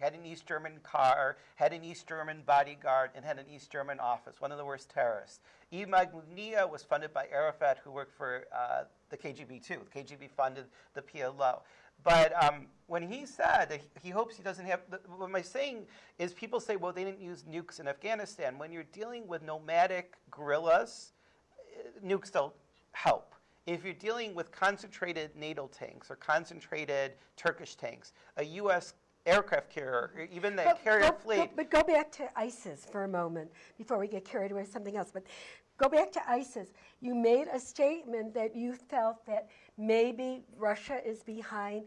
had an East German car, had an East German bodyguard, and had an East German office, one of the worst terrorists. Imad Mughniyeh was funded by Arafat, who worked for uh, the KGB too. The KGB funded the PLO. But um, when he said that he hopes he doesn't have, what I'm saying is people say, well, they didn't use nukes in Afghanistan. When you're dealing with nomadic guerrillas, uh, nukes don't help. If you're dealing with concentrated NATO tanks or concentrated Turkish tanks, a U.S. aircraft carrier, even the But carrier go- fleet, go- But go back to ISIS for a moment before we get carried away with something else. But go back to ISIS. You made a statement that you felt that maybe Russia is behind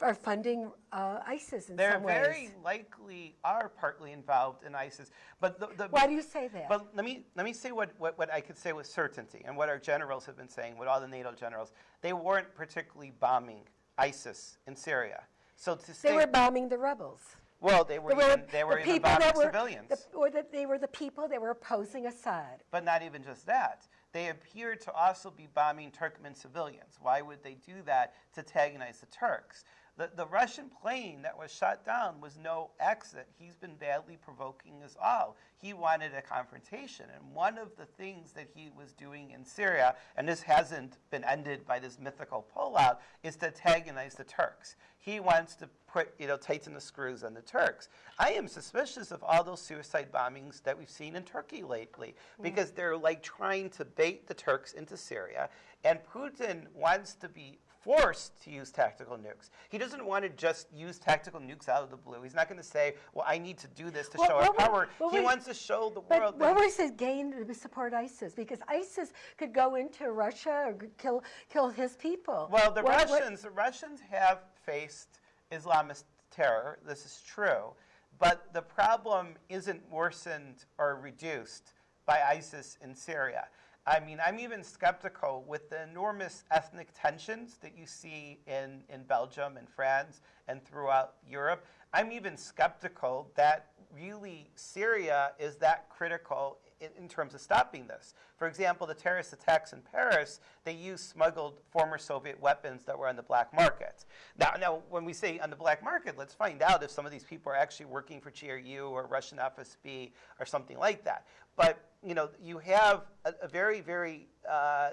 or funding uh, ISIS in they some ways. They very likely are partly involved in ISIS. But the, the Why do you say that? But let me let me say what, what, what I could say with certainty, and what our generals have been saying, what all the NATO generals, they weren't particularly bombing ISIS in Syria. So to say, they were bombing the rebels. well, they were They even, they were the even bombing were, civilians. the- or that they were the people that were opposing Assad. But not even just that. They appear to also be bombing Turkmen civilians. Why would they do that to antagonize the Turks? The, the Russian plane that was shot down was no accident. He's been badly provoking us all. He wanted a confrontation. And one of the things that he was doing in Syria, and this hasn't been ended by this mythical pullout, is to antagonize the Turks. He wants to put, you know, tighten the screws on the Turks. I am suspicious of all those suicide bombings that we've seen in Turkey lately mm. because they're like trying to bait the Turks into Syria. And Putin wants to be forced to use tactical nukes. He doesn't want to just use tactical nukes out of the blue. He's not going to say, well, I need to do this to Well, show our power. well, he wait. wants to show the But world what was his gain to support ISIS? Because ISIS could go into Russia or kill kill his people. Well, the What- what- Russians, the Russians have faced Islamist terror. This is true, but the problem isn't worsened or reduced by ISIS in Syria. I mean, I'm even skeptical with the enormous ethnic tensions that you see in, in Belgium and France and throughout Europe. I'm even skeptical that really Syria is that critical in, in terms of stopping this. For example, the terrorist attacks in Paris, they used smuggled former Soviet weapons that were on the black market. Now, now, when we say on the black market, let's find out if some of these people are actually working for GRU or Russian FSB or something like that. But you know, you have a, a very, very uh, uh,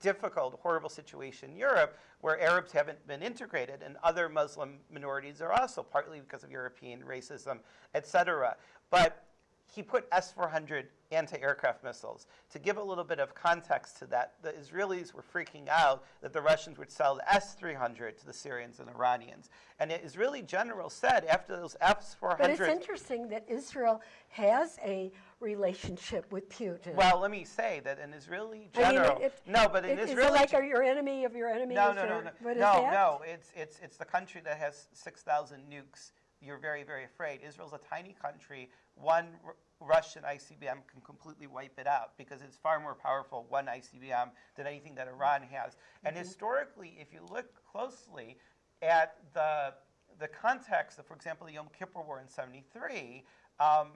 difficult, horrible situation in Europe where Arabs haven't been integrated, and other Muslim minorities are also partly because of European racism, et cetera. But he put S-400 anti-aircraft missiles. To give a little bit of context to that, the Israelis were freaking out that the Russians would sell the S-300 to the Syrians and Iranians. And the Israeli general said after those S-400... But it's interesting that Israel has a relationship with Putin. Well, let me say that an Israeli I mean, general... if- no, but an is Israeli... it like are your enemy of your enemy? no, is no, no, no, no, no. It's, it's, it's the country that has 6,000 nukes. You're very, very afraid. Israel's a tiny country. One R- Russian ICBM can completely wipe it out because it's far more powerful, one ICBM, than anything that Iran has. And Mm-hmm. historically, if you look closely at the, the context of, for example, the Yom Kippur War in 73, um,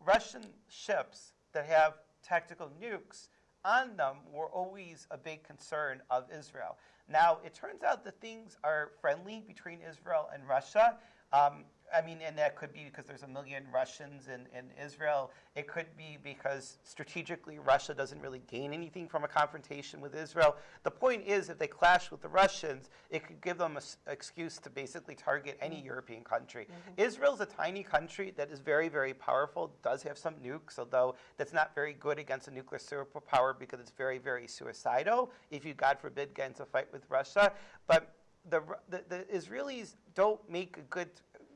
Russian ships that have tactical nukes on them were always a big concern of Israel. Now, it turns out that things are friendly between Israel and Russia. Um, I mean, and that could be because there's a million Russians in, in Israel. It could be because strategically Russia doesn't really gain anything from a confrontation with Israel. The point is, if they clash with the Russians, it could give them an excuse to basically target any mm-hmm. European country. Mm-hmm. Israel's a tiny country that is very, very powerful, does have some nukes, although that's not very good against a nuclear superpower because it's very, very suicidal if you, God forbid, get into a fight with Russia. But the, the, the Israelis don't make a good.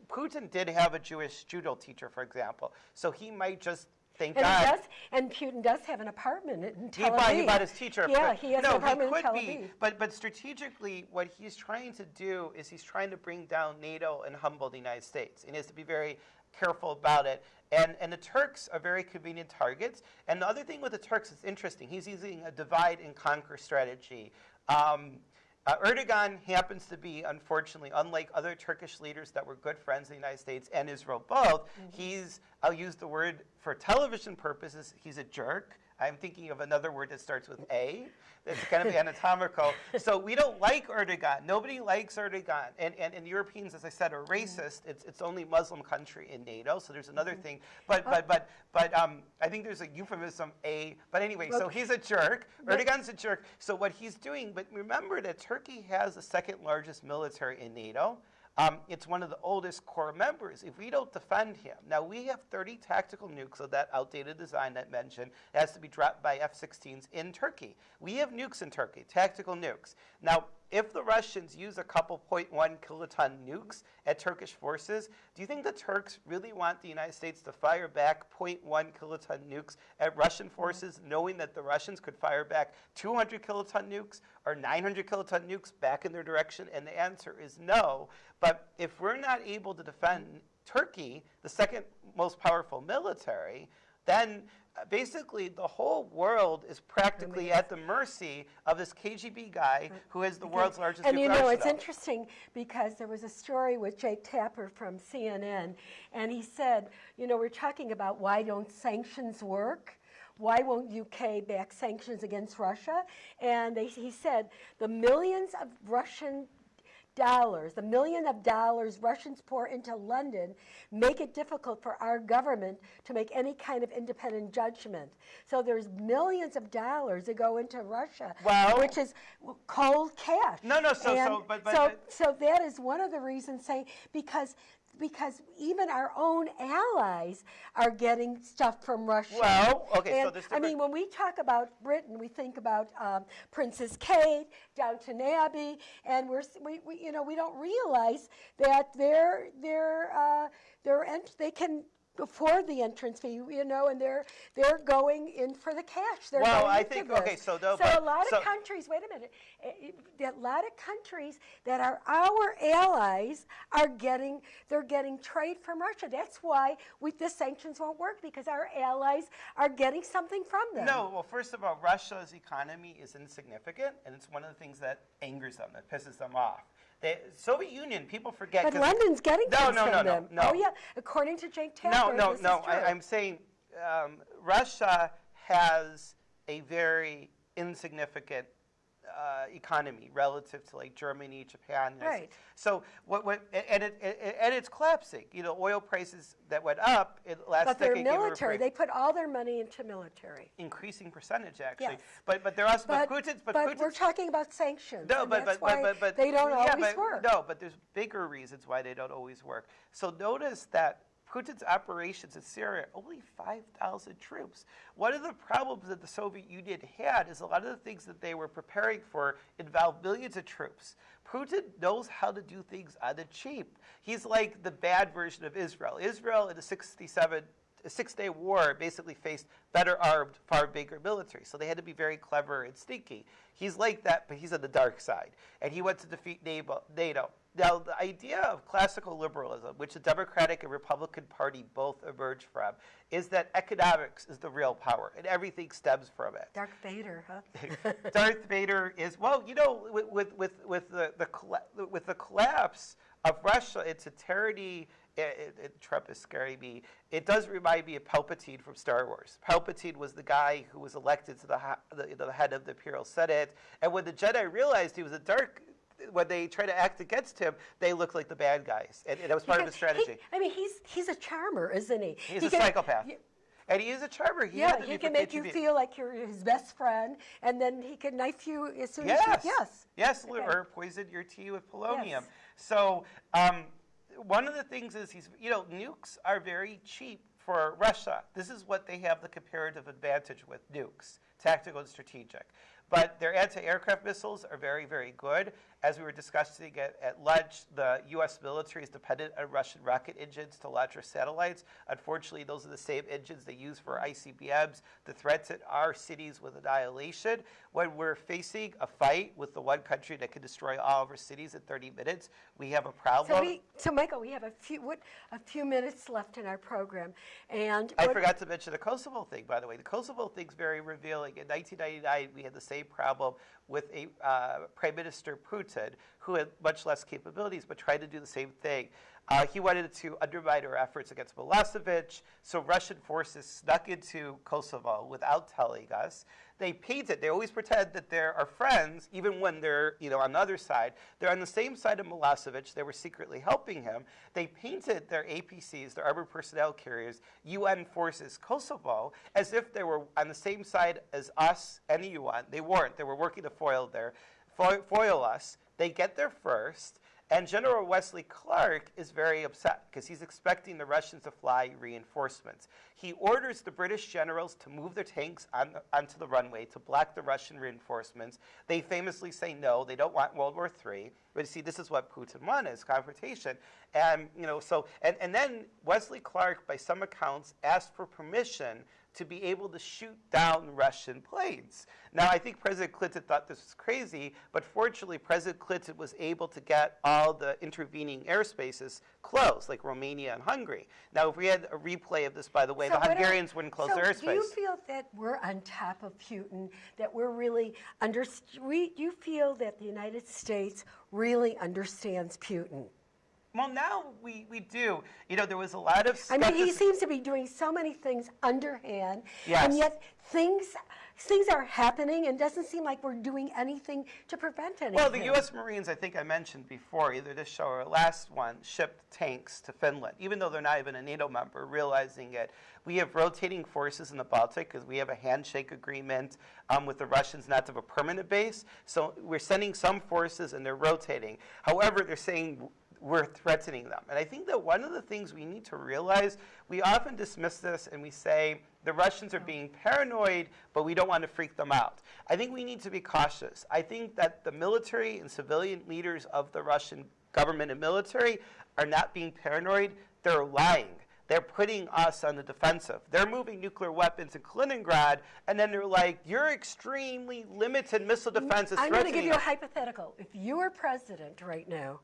Putin did have a Jewish judo teacher, for example, so he might just think And, God. he does, and Putin does have an apartment in He Tel bought, he bought his teacher. Yeah, he has no, an apartment he in could Tel be, but but strategically, what he's trying to do is he's trying to bring down NATO and humble the United States, and he has to be very careful about it. And and the Turks are very convenient targets. And the other thing with the Turks is interesting. He's using a divide and conquer strategy. Um, uh, Erdogan happens to be, unfortunately, unlike other Turkish leaders that were good friends of the United States and Israel both, he's, I'll use the word for television purposes, he's a jerk. I'm thinking of another word that starts with A. That's kind of anatomical. So we don't like Erdogan. Nobody likes Erdogan. And, and, and Europeans, as I said, are racist. It's, it's only Muslim country in NATO. So there's another thing. But, but, but, but um, I think there's a euphemism, A. But anyway, so he's a jerk. Erdogan's a jerk. So what he's doing, but remember that Turkey has the second largest military in NATO. Um, it's one of the oldest core members. If we don't defend him, now we have 30 tactical nukes of that outdated design that mentioned has to be dropped by F-16s in Turkey. We have nukes in Turkey, tactical nukes. Now, if the Russians use a couple 0.1 kiloton nukes at Turkish forces, do you think the Turks really want the United States to fire back 0.1 kiloton nukes at Russian mm-hmm. forces, knowing that the Russians could fire back 200 kiloton nukes or 900 kiloton nukes back in their direction? And the answer is no. But if we're not able to defend Turkey, the second most powerful military, then basically the whole world is practically at the mercy of this KGB guy who is the world's largest And you know, it's interesting because there was a story with Jake Tapper from CNN, and he said, you know, we're talking about why don't sanctions work? Why won't UK back sanctions against Russia? And they, he said the millions of Russian dollars, the million of dollars Russians pour into London make it difficult for our government to make any kind of independent judgment. So there's millions of dollars that go into Russia, Well- which is cold cash. No, no, so- so- but- but- so, so that is one of the reasons say, because because even our own allies are getting stuff from Russia. Well, okay, so And, there's I mean, when we talk about Britain, we think about um, Princess Kate, Downton Abbey, and we're we, we you know we don't realize that they're they're uh, they're they can afford the entrance fee, you know, and they're they're going in for the cash. They're Well, going I think- okay, so no, so but- a lot so- of countries. Wait a minute. eh, eh, A lot of countries that are our allies are getting they're getting trade from Russia. That's why we, the sanctions won't work because our allies are getting something from them. No, well, first of all, Russia's economy is insignificant, and it's one of the things that angers them, that pisses them off. The Soviet Union, people forget. But London's getting no, no, no, no, no. Oh yeah, according to Jake No, Tapper. no, no. True. I, I'm saying um, Russia has a very insignificant uh, economy relative to like Germany, Japan. Right. So what? What? And it, it, and it's collapsing. You know, oil prices that went up in last but decade. gave a military. They put all their money into military. increasing percentage actually. Yes. But but they're also But, but, Putin's but, but Putin's we're talking about sanctions. no, but, but, but, but, but they don't yeah, always but, work. No, but there's bigger reasons why they don't always work. So notice that Putin's operations in Syria only 5,000 troops. One of the problems that the Soviet Union had is a lot of the things that they were preparing for involved millions of troops. Putin knows how to do things on the cheap. He's like the bad version of Israel. Israel in the 67 a Six-Day War basically faced better armed, far bigger military. So they had to be very clever and sneaky. He's like that, but he's on the dark side. And he went to defeat NATO. Now, the idea of classical liberalism, which the Democratic and Republican Party both emerge from, is that economics is the real power, and everything stems from it. Darth Vader, huh? Darth Vader is well, you know, with with with, with the, the with the collapse of Russia, its a tyranny. It, it, it, Trump is scaring me. It does remind me of Palpatine from Star Wars. Palpatine was the guy who was elected to the, the, the head of the Imperial Senate, and when the Jedi realized he was a dark, when they tried to act against him, they looked like the bad guys, and, and that was part of his Because he- strategy. I mean, he's he's a charmer, isn't he? He's He a can- psychopath, y- and he is a charmer. He yeah, he can make you KGB. feel like you're his best friend, and then he can knife you as soon Yes. as you. Yes. Yes, Okay. or poison your tea with polonium. Yes. So um, one of the things is he's, you know, nukes are very cheap for Russia. This is what they have the comparative advantage with nukes, tactical and strategic. But their anti-aircraft missiles are very, very good. As we were discussing at, at lunch, the U.S. military is dependent on Russian rocket engines to launch our satellites. Unfortunately, those are the same engines they use for ICBMs. The threats at our cities with annihilation. When we're facing a fight with the one country that can destroy all of our cities in 30 minutes, we have a problem. So we, so Michael, we have a few what, a few minutes left in our program, and I forgot to mention the Kosovo thing, by the way. The Kosovo thing's very revealing. In 1999, we had the same problem with a uh, Prime Minister Putin, who had much less capabilities but tried to do the same thing. Uh, he wanted to undermine our efforts against Milosevic, so Russian forces snuck into Kosovo without telling us. They painted, they always pretend that they're our friends, even when they're you know, on the other side. They're on the same side of Milosevic, they were secretly helping him. They painted their APCs, their armored personnel carriers, UN forces Kosovo, as if they were on the same side as us and the UN. They weren't, they were working to foil, their, foil us. They get there first. And General Wesley Clark is very upset because he's expecting the Russians to fly reinforcements. He orders the British generals to move their tanks on onto the runway to block the Russian reinforcements. They famously say no, they don't want World War III. But you see, this is what Putin wanted, confrontation. And, you know, so, and, and then Wesley Clark, by some accounts, asked for permission to be able to shoot down Russian planes. Now, I think President Clinton thought this was crazy, but fortunately, President Clinton was able to get all the intervening airspaces closed, like Romania and Hungary. Now, if we had a replay of this, by the way, So the Hungarians wouldn't close so their airspace. Do you feel that we're on top of Putin, that we're really under, we, you feel that the United States really understands Putin? Well, now we, we do. You know, there was a lot of I mean, he seems to be doing so many things underhand, Yes. and yet things things are happening, and doesn't seem like we're doing anything to prevent anything. Well, the U.S. Marines, I think I mentioned before, either this show or last one, shipped tanks to Finland, even though they're not even a NATO member, realizing it. We have rotating forces in the Baltic because we have a handshake agreement um, with the Russians not to have a permanent base. So we're sending some forces and they're rotating. However, they're saying we're threatening them. And I think that one of the things we need to realize, we often dismiss this and we say the Russians are being paranoid, but we don't want to freak them out. I think we need to be cautious. I think that the military and civilian leaders of the Russian government and military are not being paranoid, they're lying. They're putting us on the defensive. They're moving nuclear weapons in Kaliningrad, and then they're like, your extremely limited missile defense is I'm going to give you a hypothetical. If you were president right now,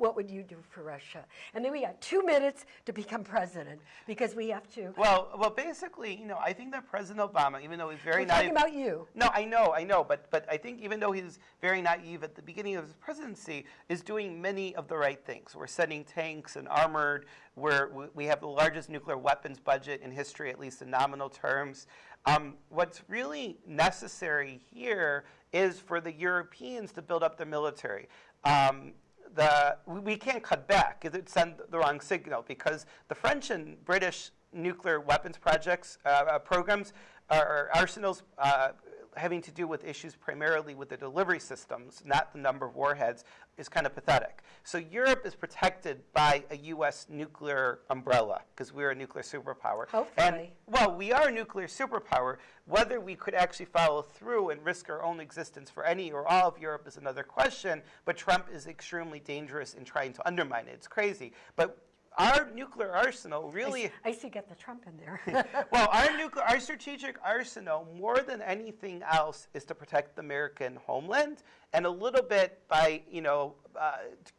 what would you do for Russia? And then we got two minutes to become president because we have to. Well, well, basically, you know, I think that President Obama, even though he's very We're talking about you. no, I know, I know, but but I think even though he's very naive at the beginning of his presidency, is doing many of the right things. We're sending tanks and armored. We're, we- we have the largest nuclear weapons budget in history, at least in nominal terms. Um, what's really necessary here is for the Europeans to build up their military. Um, the, we, can't cut back it would send the wrong signal because the French and British nuclear weapons projects, uh, uh, programs, are arsenals uh, having to do with issues primarily with the delivery systems, not the number of warheads, is kind of pathetic. So Europe is protected by a U.S. nuclear umbrella because we're a nuclear superpower. And, Hopefully. well, we are a nuclear superpower. Whether we could actually follow through and risk our own existence for any or all of Europe is another question. But Trump is extremely dangerous in trying to undermine it. It's crazy. But our nuclear arsenal really. I see get the Trump in there. well, our nuclear, our strategic arsenal, more than anything else, is to protect the American homeland, and a little bit by you know uh,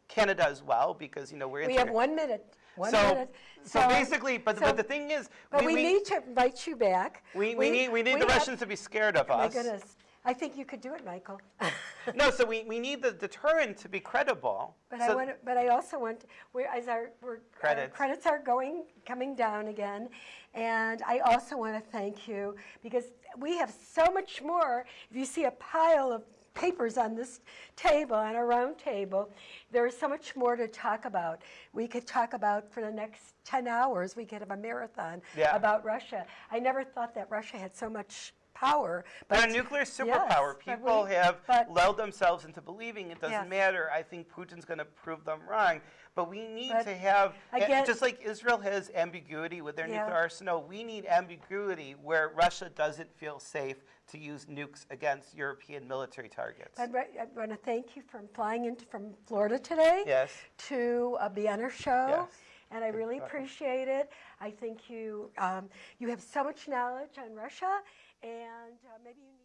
Canada as well, because you know we're. we have one minute. One so, minute. so basically, but, so- but the thing is, But we, need to invite you back. we, we, need we need the have- Russians to be scared of us. My goodness. I think you could do it, Michael. No, so we, we need the deterrent to be credible. But So- I want, but I also want, we're, as our, we're, our Credits. credits are going, coming down again. And I also want to thank you because we have so much more. If you see a pile of papers on this table, on a round table, there is so much more to talk about. We could talk about for the next 10 hours, we could have a marathon Yeah. about Russia. I never thought that Russia had so much power. They're a nuclear superpower. but People we- have but- lulled themselves into believing it doesn't Yes. matter. I think Putin's going to prove them wrong. But we need But to have, just like Israel has ambiguity with their Yeah. nuclear arsenal, we need ambiguity where Russia doesn't feel safe to use nukes against European military targets. I'd I want to thank you for flying in from Florida today. Yes. To uh, be on our show. Yes. And I really appreciate it. I think you um, you have so much knowledge on Russia, and uh, maybe you.